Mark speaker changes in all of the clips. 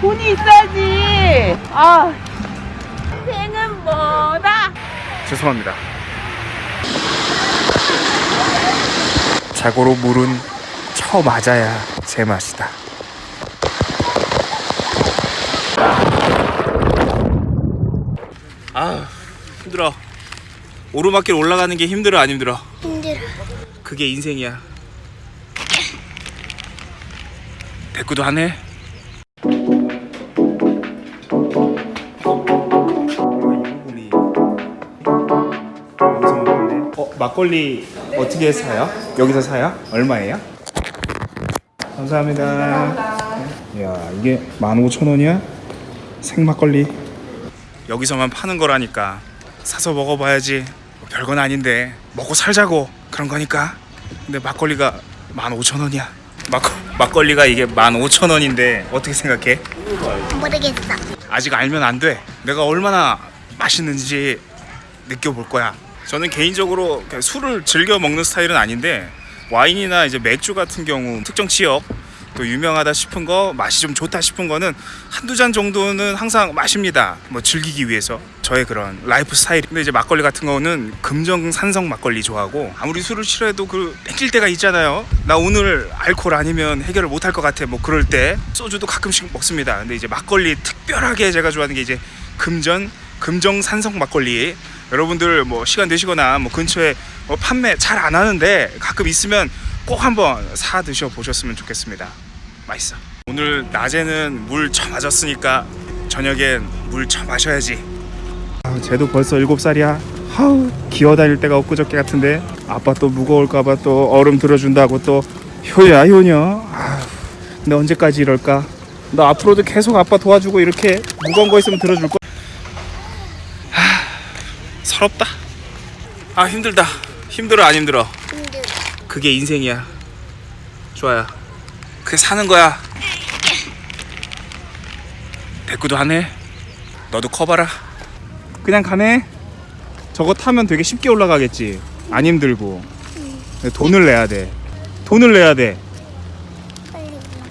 Speaker 1: 돈이 있어야지. 아, 생은 뭐다.
Speaker 2: 죄송합니다. 자고로 물은 쳐 맞아야 제맛이다.
Speaker 3: 아 힘들어 오르막길 올라가는 게 힘들어 안 힘들어
Speaker 4: 힘들어.
Speaker 3: 그게 인생이야 대꾸도 하네
Speaker 2: 막걸리 어떻게 사요? 여기서 사요? 얼마예요? 감사합니다. 야 이게 15,000원이야? 생막걸리.
Speaker 3: 여기서만 파는 거라니까 사서 먹어봐야지 뭐 별건 아닌데 먹고 살자고 그런 거니까 근데 막걸리가 15,000원이야 막, 막걸리가 이게 15,000원인데 어떻게 생각해?
Speaker 4: 모르겠어.
Speaker 3: 아직 알면 안 돼. 내가 얼마나 맛있는지 느껴볼 거야. 저는 개인적으로 술을 즐겨 먹는 스타일은 아닌데 와인이나 이제 맥주 같은 경우 특정 지역 또 유명하다 싶은 거 맛이 좀 좋다 싶은 거는 한두 잔 정도는 항상 마십니다. 뭐 즐기기 위해서 저의 그런 라이프 스타일. 근데 이제 막걸리 같은 거는 금정 산성 막걸리 좋아하고 아무리 술을 싫어해도 그 땡길 때가 있잖아요. 나 오늘 알코올 아니면 해결을 못할 것 같아. 뭐 그럴 때 소주도 가끔씩 먹습니다. 근데 이제 막걸리 특별하게 제가 좋아하는 게 이제 금전 금정 산성 막걸리. 여러분들 뭐 시간 되시거나 뭐 근처에 뭐 판매 잘 안 하는데 가끔 있으면 꼭 한번 사 드셔 보셨으면 좋겠습니다. 맛있어. 오늘 낮에는 물 처맞았으니까 저녁엔 물 처마셔야지.
Speaker 2: 아, 쟤도 벌써 7살이야. 하우 기어다닐 때가 엊그저께 같은데 아빠 또 무거울까봐 또 얼음 들어준다고 또 효야 효녀. 아, 근데 언제까지 이럴까? 너 앞으로도 계속 아빠 도와주고 이렇게 무거운 거 있으면 들어줄 거야.
Speaker 3: 서럽다. 아 힘들다. 힘들어 안 힘들어.
Speaker 4: 힘들어.
Speaker 3: 그게 인생이야. 좋아요. 그게 사는 거야. 대꾸도 하네. 너도 커봐라.
Speaker 2: 그냥 가네. 저거 타면 되게 쉽게 올라가겠지. 안 힘들고. 돈을 내야 돼. 돈을 내야 돼.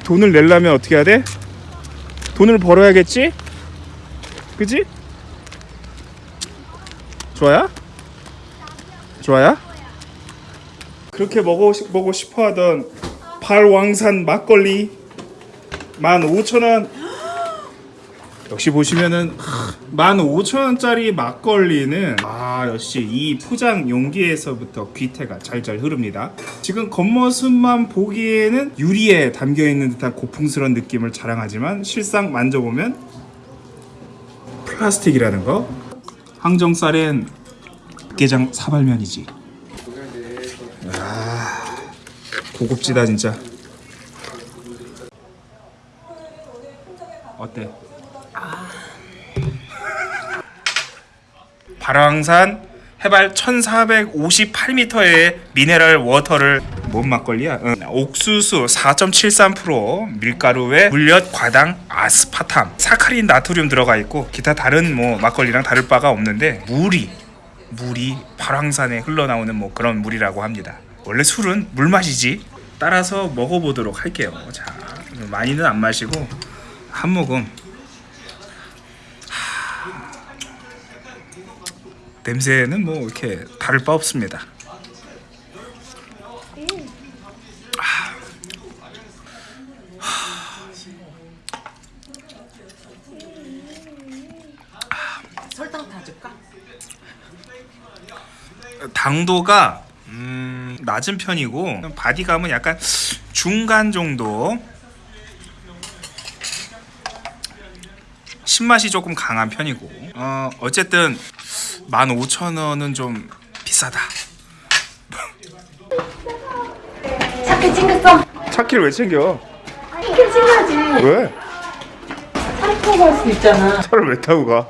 Speaker 2: 돈을 내려면 어떻게 해야 돼? 돈을 벌어야겠지? 그지? 좋아야? 좋아야? 그렇게 먹어, 먹고 싶어 하던 발왕산 막걸리 15,000원 역시 보시면은 15,000원짜리 막걸리는 아 역시 이 포장 용기에서부터 귀태가 잘잘 흐릅니다. 지금 겉모습만 보기에는 유리에 담겨 있는 듯한 고풍스러운 느낌을 자랑하지만 실상 만져보면 플라스틱이라는 거. 항정살엔 게장 사발면이지. 아 고급지다 진짜. 어때?
Speaker 3: 발왕산 해발 1458m의 미네랄 워터를
Speaker 2: 뭔 막걸리야? 응.
Speaker 3: 옥수수 4.73% 밀가루에 물엿 과당 아스파탐 사카린 나트륨 들어가 있고 기타 다른 뭐 막걸리랑 다를 바가 없는데 물이 물이 발왕산에 흘러나오는 뭐 그런 물이라고 합니다. 원래 술은 물 맛이지. 따라서 먹어보도록 할게요. 자 많이는 안 마시고 한 모금. 하, 냄새는 뭐 이렇게 다를 바 없습니다
Speaker 1: 설탕 다 줄까?
Speaker 3: 당도가 음, 낮은 편이고 바디감은 약간 중간 정도 신맛이 조금 강한 편이고 어, 어쨌든 15,000원은 좀 비싸다
Speaker 1: 차키 챙겼어.
Speaker 2: 차키를 왜 챙겨?
Speaker 1: 차키 챙겨야지.
Speaker 2: 왜?
Speaker 1: 차를 타고 갈 수 있잖아.
Speaker 2: 차를 왜 타고 가?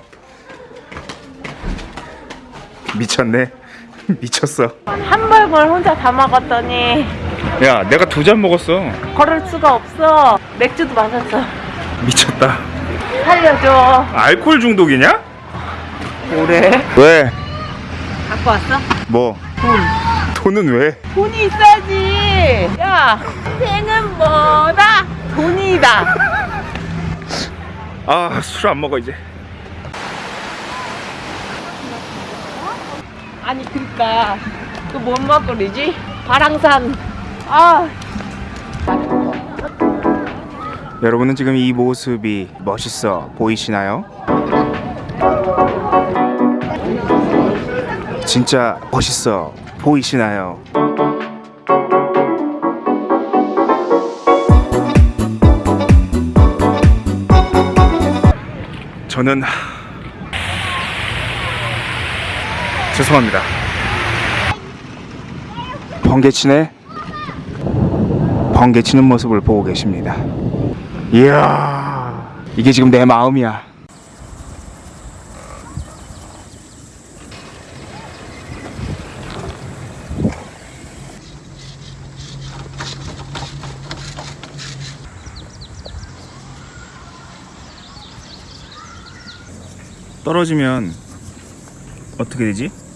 Speaker 2: 미쳤네. 미쳤어.
Speaker 1: hamburger 혼자 다 먹었더니
Speaker 2: 야, 내가 두 잔 먹었어.
Speaker 1: 걸을 수가 없어. 맥주도 마셨어.
Speaker 2: 미쳤다.
Speaker 1: 살려줘.
Speaker 2: 알코올 중독이냐?
Speaker 1: 뭐래?
Speaker 2: 왜?
Speaker 1: 갖고 왔어?
Speaker 2: 뭐?
Speaker 1: 돈.
Speaker 2: 돈은 왜?
Speaker 1: 돈이 있어야지. 야, 생은 뭐다? 돈이다.
Speaker 5: 아 술 안 먹어 이제
Speaker 1: 아니 그니까 그뭔 먹거리지? 바랑산 아
Speaker 3: 여러분은 지금 이 모습이 멋있어 보이시나요? 진짜 멋있어 보이시나요? 저는 죄송합니다. 번개치네 번개치는 모습을 보고 계십니다. 이야 이게 지금 내 마음이야 떨어지면 어떻게 되지? 아!